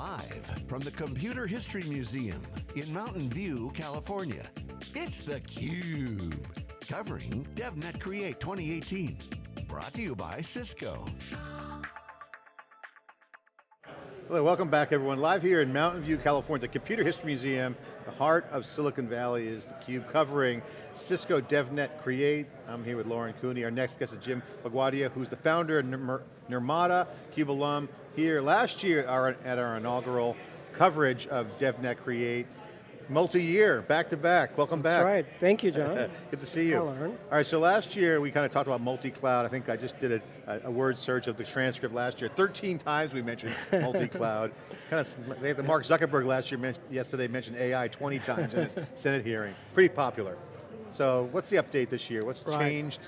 Live from the Computer History Museum in Mountain View, California, it's theCUBE. Covering DevNet Create 2018. Brought to you by Cisco. Hello, welcome back everyone. Live here in Mountain View, California, the Computer History Museum, the heart of Silicon Valley is theCUBE covering Cisco DevNet Create. I'm here with Lauren Cooney. Our next guest is Jim Bugwadia, who's the founder of Nirmata, CUBE alum, here last year at our inaugural coverage of DevNet Create. Multi-year, back-to-back, welcome back. That's back. right, thank you John. Good to see you. Hello. All right, so last year we kind of talked about multi-cloud. I think I just did a, a, word search of the transcript last year. 13 times we mentioned multi-cloud. kind of, they had the Mark Zuckerberg last year, yesterday mentioned AI 20 times in his Senate hearing. Pretty popular. So what's the update this year? What's right. changed?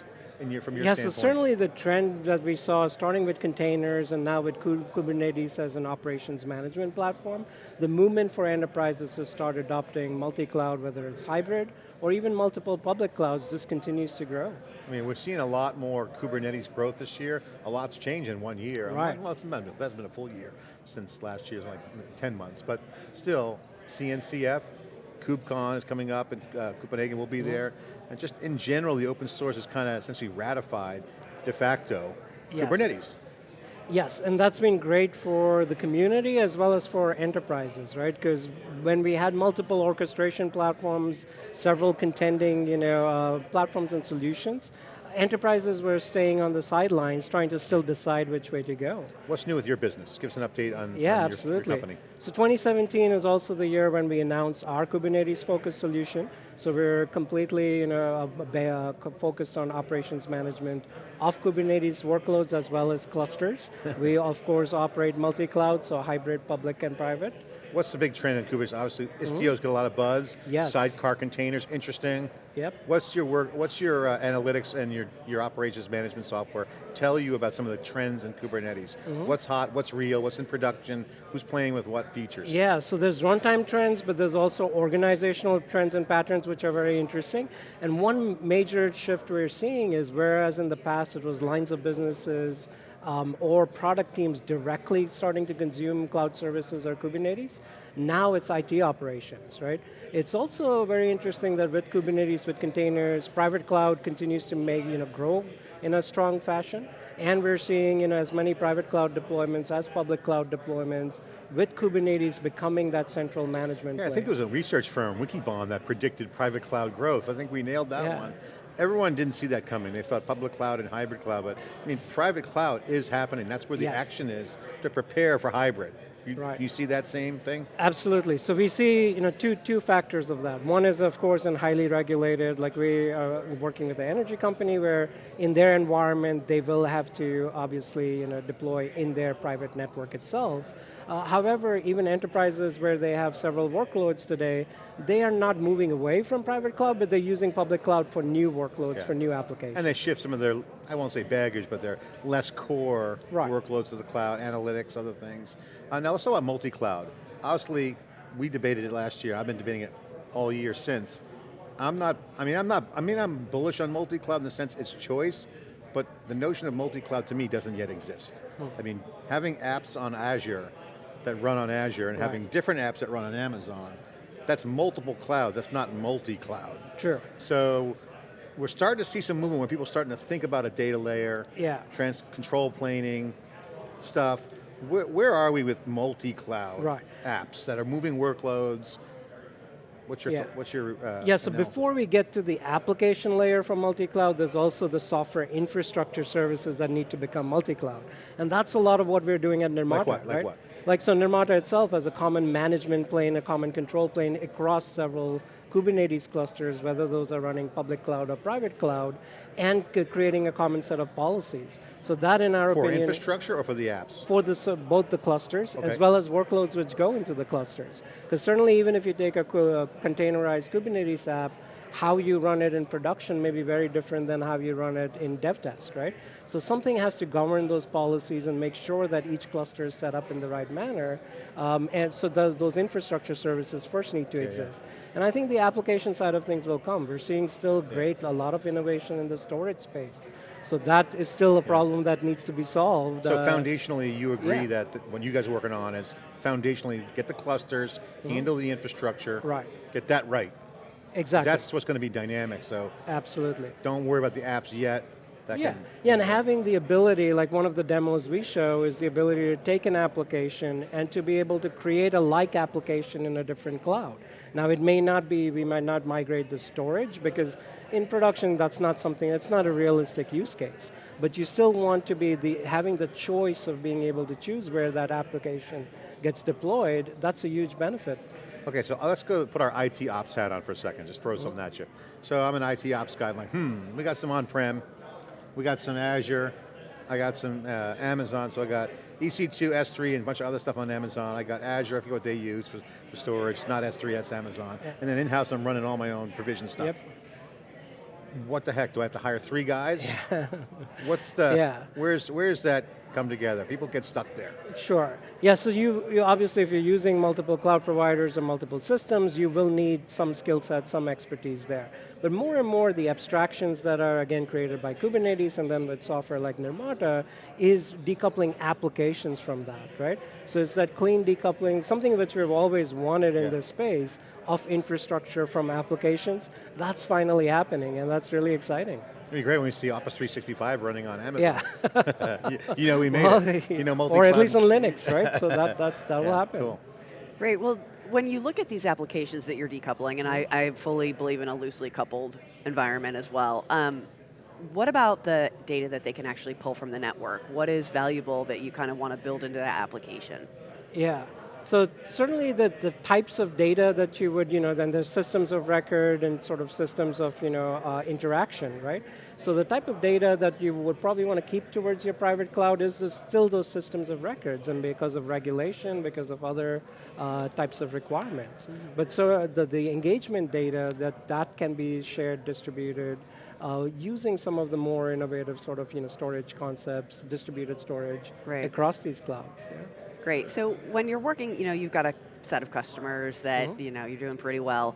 Your, from your yeah, standpoint? so certainly the trend that we saw starting with containers and now with Kubernetes as an operations management platform, the movement for enterprises to start adopting multi-cloud, whether it's hybrid or even multiple public clouds, this continues to grow. I mean, we're seeing a lot more Kubernetes growth this year. A lot's changed in one year. Right. Well, it's been, that's been a full year since last year, like 10 months, but still, CNCF, KubeCon is coming up and uh, Copenhagen will be mm -hmm. there. And just in general, the open source is kind of essentially ratified de facto yes. Kubernetes. Yes, and that's been great for the community as well as for enterprises, right? Because when we had multiple orchestration platforms, several contending you know, uh, platforms and solutions, enterprises were staying on the sidelines trying to still decide which way to go. What's new with your business? Give us an update on, yeah, on your, absolutely. your company. So 2017 is also the year when we announced our Kubernetes focused solution. So we're completely you know, uh, focused on operations management of Kubernetes workloads as well as clusters. we of course operate multi-cloud, so hybrid public and private. What's the big trend in Kubernetes? Obviously, mm-hmm. Istio's mm -hmm. got a lot of buzz. Yes. Sidecar containers, interesting. Yep. What's your work, what's your uh, analytics and your, your operations management software tell you about some of the trends in Kubernetes? Mm -hmm. What's hot, what's real, what's in production, who's playing with what features? Yeah, so there's runtime trends, but there's also organizational trends and patterns which are very interesting. And one major shift we're seeing is whereas in the past it was lines of businesses, um, or product teams directly starting to consume cloud services or Kubernetes, now it's IT operations, right? It's also very interesting that with Kubernetes, with containers, private cloud continues to make, you know, grow in a strong fashion, and we're seeing you know, as many private cloud deployments as public cloud deployments, with Kubernetes becoming that central management Yeah, I think it was a research firm, Wikibon, that predicted private cloud growth. I think we nailed that yeah. one. Everyone didn't see that coming. They thought public cloud and hybrid cloud, but I mean, private cloud is happening. That's where the yes. action is to prepare for hybrid. You, right. you see that same thing? Absolutely. So we see you know, two, two factors of that. One is, of course, in highly regulated, like we are working with the energy company where in their environment, they will have to obviously you know, deploy in their private network itself. Uh, however, even enterprises where they have several workloads today, they are not moving away from private cloud, but they're using public cloud for new workloads, yeah. for new applications. And they shift some of their, I won't say baggage, but they're less core right. workloads to the cloud, analytics, other things. Uh, now let's talk about multi-cloud. Obviously, we debated it last year. I've been debating it all year since. I'm not, I mean, I'm not, I mean, I'm bullish on multi-cloud in the sense it's choice, but the notion of multi-cloud to me doesn't yet exist. Hmm. I mean, having apps on Azure that run on Azure and right. having different apps that run on Amazon, that's multiple clouds, that's not multi-cloud. Sure. So, we're starting to see some movement when people are starting to think about a data layer, yeah. trans control planing, stuff, where, where are we with multi-cloud right. apps that are moving workloads? What's your, yeah. what's your uh, Yeah, so analysis? before we get to the application layer for multi-cloud, there's also the software infrastructure services that need to become multi-cloud. And that's a lot of what we're doing at Nirmata, like what? Like right? what? Like so Nirmata itself has a common management plane, a common control plane across several Kubernetes clusters, whether those are running public cloud or private cloud, and creating a common set of policies. So that in our for opinion- For infrastructure or for the apps? For the, so both the clusters, okay. as well as workloads which go into the clusters. Because certainly even if you take a, a containerized Kubernetes app, how you run it in production may be very different than how you run it in dev test, right? So something has to govern those policies and make sure that each cluster is set up in the right manner, um, and so the, those infrastructure services first need to yeah, exist. Yeah. And I think the application side of things will come. We're seeing still great, a lot of innovation in the storage space. So that is still a problem that needs to be solved. So uh, foundationally, you agree that what you guys are working on is foundationally get the clusters, mm -hmm. handle the infrastructure, right. get that right. Exactly. That's what's going to be dynamic, so. Absolutely. Don't worry about the apps yet, that yeah, yeah, and having the ability, like one of the demos we show, is the ability to take an application and to be able to create a like application in a different cloud. Now it may not be, we might not migrate the storage because in production that's not something, that's not a realistic use case. But you still want to be the, having the choice of being able to choose where that application gets deployed, that's a huge benefit. Okay, so let's go put our IT ops hat on for a second, just throw mm -hmm. something at you. So I'm an IT ops guy, I'm like, hmm, we got some on-prem, we got some Azure, I got some uh, Amazon, so I got EC2, S3, and a bunch of other stuff on Amazon. I got Azure, I forget what they use for, for storage, not S3, that's Amazon. Yeah. And then in-house I'm running all my own provision stuff. Yep. What the heck, do I have to hire three guys? Yeah. What's the, yeah. where's, where's that come together. People get stuck there. Sure. Yeah, so you, you, obviously if you're using multiple cloud providers or multiple systems, you will need some skill set, some expertise there. But more and more the abstractions that are again created by Kubernetes and then with software like Nirmata is decoupling applications from that, right? So it's that clean decoupling, something that we've always wanted in yeah. this space of infrastructure from applications. That's finally happening and that's really exciting. It'd be great when we see Office 365 running on Amazon. Yeah. you, you, know we made well, it. You know, Or at least on Linux, right? So that, that, that yeah, will happen. Cool. Great, well, when you look at these applications that you're decoupling, and I, I fully believe in a loosely coupled environment as well, um, what about the data that they can actually pull from the network? What is valuable that you kind of want to build into that application? Yeah, so certainly the, the types of data that you would, you know, then there's systems of record and sort of systems of, you know, uh, interaction, right? So the type of data that you would probably want to keep towards your private cloud is still those systems of records and because of regulation, because of other uh, types of requirements. Mm -hmm. But so the, the engagement data, that, that can be shared, distributed, uh, using some of the more innovative sort of you know, storage concepts, distributed storage right. across these clouds. Yeah? Great, so when you're working, you know, you've got a set of customers that, mm -hmm. you know, you're doing pretty well.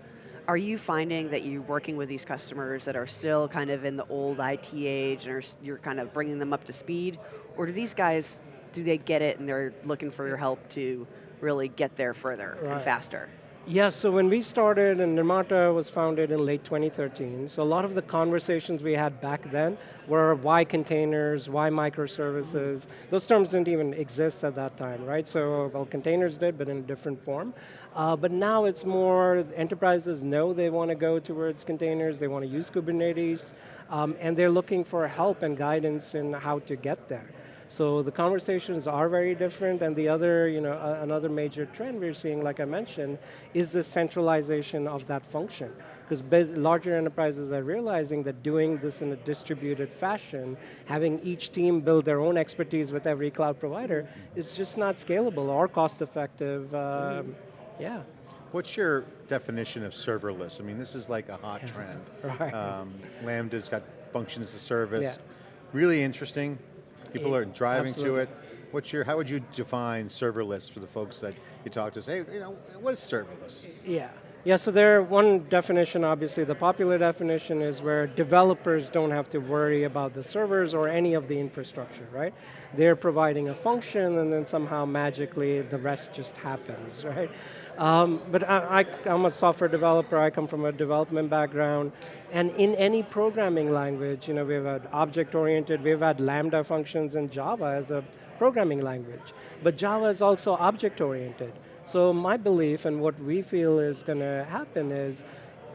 Are you finding that you're working with these customers that are still kind of in the old IT age and are, you're kind of bringing them up to speed? Or do these guys, do they get it and they're looking for your help to really get there further right. and faster? Yeah, so when we started, and Nirmata was founded in late 2013, so a lot of the conversations we had back then were why containers, why microservices, mm -hmm. those terms didn't even exist at that time, right? So, well, containers did, but in a different form. Uh, but now it's more, enterprises know they want to go towards containers, they want to use Kubernetes, um, and they're looking for help and guidance in how to get there. So the conversations are very different and the other, you know, uh, another major trend we're seeing, like I mentioned, is the centralization of that function. Because larger enterprises are realizing that doing this in a distributed fashion, having each team build their own expertise with every cloud provider, is just not scalable or cost effective, um, yeah. What's your definition of serverless? I mean, this is like a hot trend. right. Um, Lambda's got functions as a service. Yeah. Really interesting. People are driving Absolutely. to it. What's your, how would you define serverless for the folks that you talk to? Say, you know, what is serverless? Yeah. Yeah, so there, one definition, obviously, the popular definition is where developers don't have to worry about the servers or any of the infrastructure, right? They're providing a function and then somehow magically the rest just happens, right? Um, but I, am a software developer, I come from a development background, and in any programming language, you know, we've had object-oriented, we've had Lambda functions in Java as a programming language. But Java is also object-oriented. So my belief and what we feel is going to happen is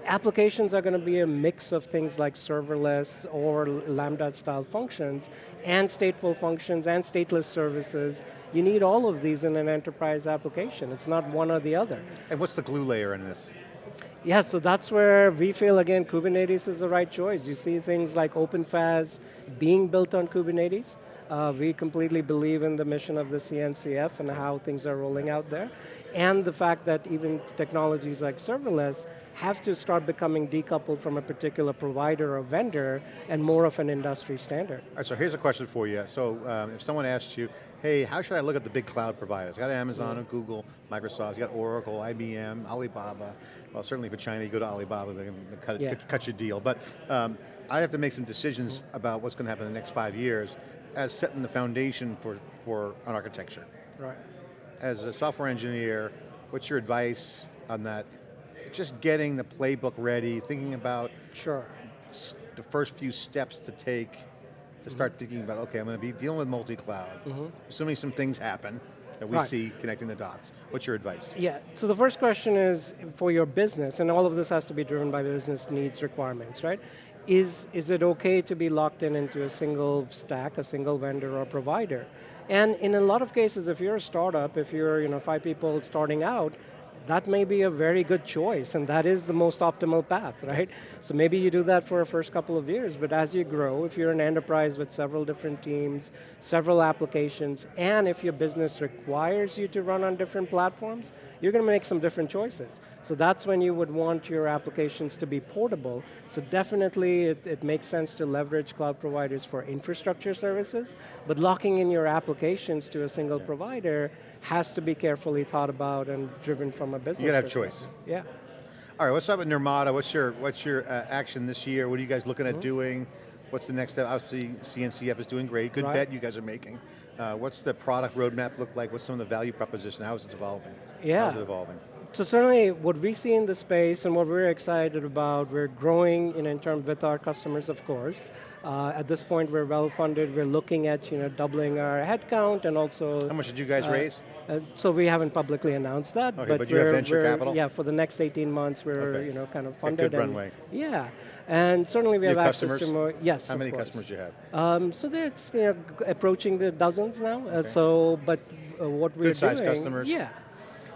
applications are going to be a mix of things like serverless or Lambda style functions and stateful functions and stateless services you need all of these in an enterprise application. It's not one or the other. And what's the glue layer in this? Yeah, so that's where we feel, again, Kubernetes is the right choice. You see things like OpenFaaS being built on Kubernetes. Uh, we completely believe in the mission of the CNCF and how things are rolling out there. And the fact that even technologies like serverless have to start becoming decoupled from a particular provider or vendor and more of an industry standard. All right, so here's a question for you. So um, if someone asks you, hey, how should I look at the big cloud providers? You got Amazon, and Google, Microsoft, you got Oracle, IBM, Alibaba. Well, certainly for China, you go to Alibaba, they can cut, yeah. cut, your deal. But um, I have to make some decisions about what's going to happen in the next five years as setting the foundation for, for an architecture. Right. As a software engineer, what's your advice on that? Just getting the playbook ready, thinking about Sure. the first few steps to take to mm-hmm. start thinking about, okay, I'm going to be dealing with multi-cloud, mm-hmm. assuming some things happen that we Right. see connecting the dots. What's your advice? Yeah, so the first question is for your business, and all of this has to be driven by business needs requirements, right? Is, is it okay to be locked in into a single stack, a single vendor or provider? And in a lot of cases, if you're a startup, if you're you know, five people starting out, that may be a very good choice, and that is the most optimal path, right? So maybe you do that for a first couple of years, but as you grow, if you're an enterprise with several different teams, several applications, and if your business requires you to run on different platforms, you're going to make some different choices. So that's when you would want your applications to be portable. So definitely it, it makes sense to leverage cloud providers for infrastructure services, but locking in your applications to a single provider has to be carefully thought about and driven from a business You gotta have choice. Yeah. All right, what's up with Nirmata? What's your, what's your uh, action this year? What are you guys looking at doing? What's the next step? Obviously, CNCF is doing great. Good Right. bet you guys are making. Uh, what's the product roadmap look like? What's some of the value proposition? How is it evolving? Yeah. How's it evolving? So certainly what we see in the space and what we're excited about, we're growing in, in terms with our customers, of course. Uh, at this point, we're well funded. We're looking at you know doubling our headcount and also. How much did you guys uh, raise? Uh, so we haven't publicly announced that, Okay, but, but you have we're, venture capital? Yeah, for the next 18 months, we're Okay. you know kind of funded. good and- runway. Yeah, and certainly we You have have access to customers? more. Yes. How many course. customers do you have? Um, so that's you know, approaching the dozens now. Uh, so, but uh, what we're doing, customers. yeah,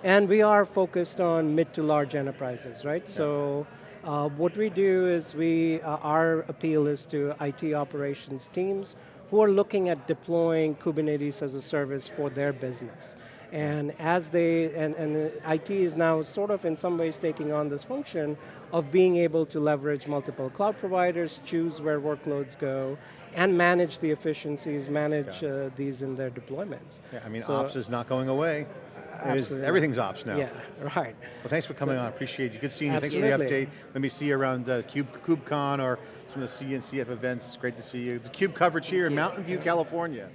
and we are focused on mid to large enterprises, right? So, uh, what we do is we uh, our appeal is to IT operations teams who are looking at deploying Kubernetes as a service for their business. And as they, and, and IT is now sort of in some ways taking on this function of being able to leverage multiple cloud providers, choose where workloads go, and manage the efficiencies, manage uh, these in their deployments. Yeah, I mean, So- ops is not going away. Absolutely. everything's ops now. Yeah, right. Well, thanks for coming on. Appreciate you. Good seeing you. Thanks for the update. Let me see you around uh, Cube, KubeCon or some of the CNCF events. It's great to see you. The Cube coverage here in Mountain View, California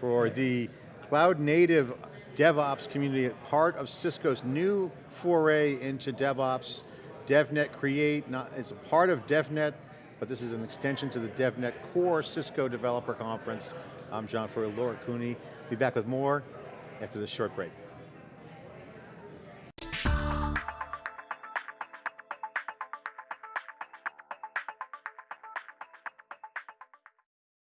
for the cloud native DevOps community, part of Cisco's new foray into DevOps. DevNet Create not, is a part of DevNet, but this is an extension to the DevNet Core Cisco Developer Conference. I'm John Furrier, Laura Cooney. Be back with more after this short break.